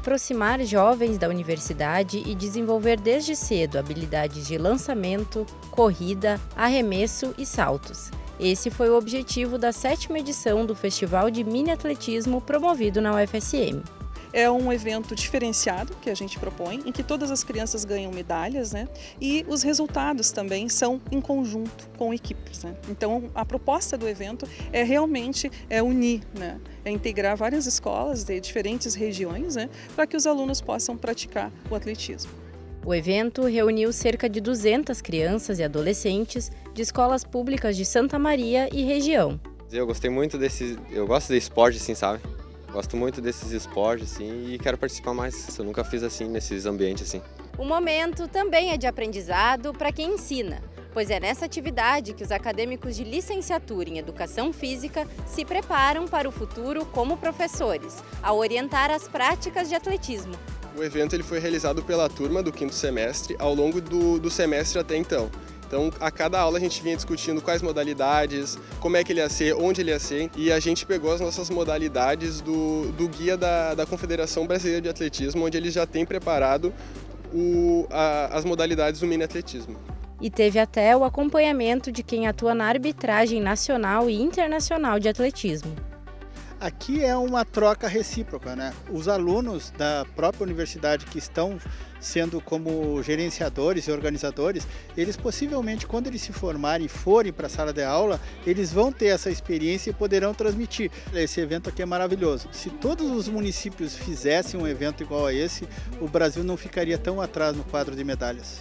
aproximar jovens da universidade e desenvolver desde cedo habilidades de lançamento, corrida, arremesso e saltos. Esse foi o objetivo da sétima edição do Festival de Mini Atletismo promovido na UFSM. É um evento diferenciado que a gente propõe, em que todas as crianças ganham medalhas, né? E os resultados também são em conjunto com equipes, né? Então, a proposta do evento é realmente é unir, né? É integrar várias escolas de diferentes regiões, né? Para que os alunos possam praticar o atletismo. O evento reuniu cerca de 200 crianças e adolescentes de escolas públicas de Santa Maria e região. Eu gostei muito desse, eu gosto de esporte assim, sabe? Gosto muito desses esportes assim, e quero participar mais. Eu nunca fiz assim nesses ambientes assim. O momento também é de aprendizado para quem ensina, pois é nessa atividade que os acadêmicos de licenciatura em Educação Física se preparam para o futuro como professores, ao orientar as práticas de atletismo. O evento ele foi realizado pela turma do quinto semestre ao longo do, do semestre até então. Então, a cada aula a gente vinha discutindo quais modalidades, como é que ele ia ser, onde ele ia ser, e a gente pegou as nossas modalidades do, do guia da, da Confederação Brasileira de Atletismo, onde eles já têm preparado o, a, as modalidades do mini atletismo. E teve até o acompanhamento de quem atua na arbitragem nacional e internacional de atletismo. Aqui é uma troca recíproca, né? Os alunos da própria universidade que estão sendo como gerenciadores e organizadores, eles possivelmente quando eles se formarem e forem para a sala de aula, eles vão ter essa experiência e poderão transmitir. Esse evento aqui é maravilhoso. Se todos os municípios fizessem um evento igual a esse, o Brasil não ficaria tão atrás no quadro de medalhas.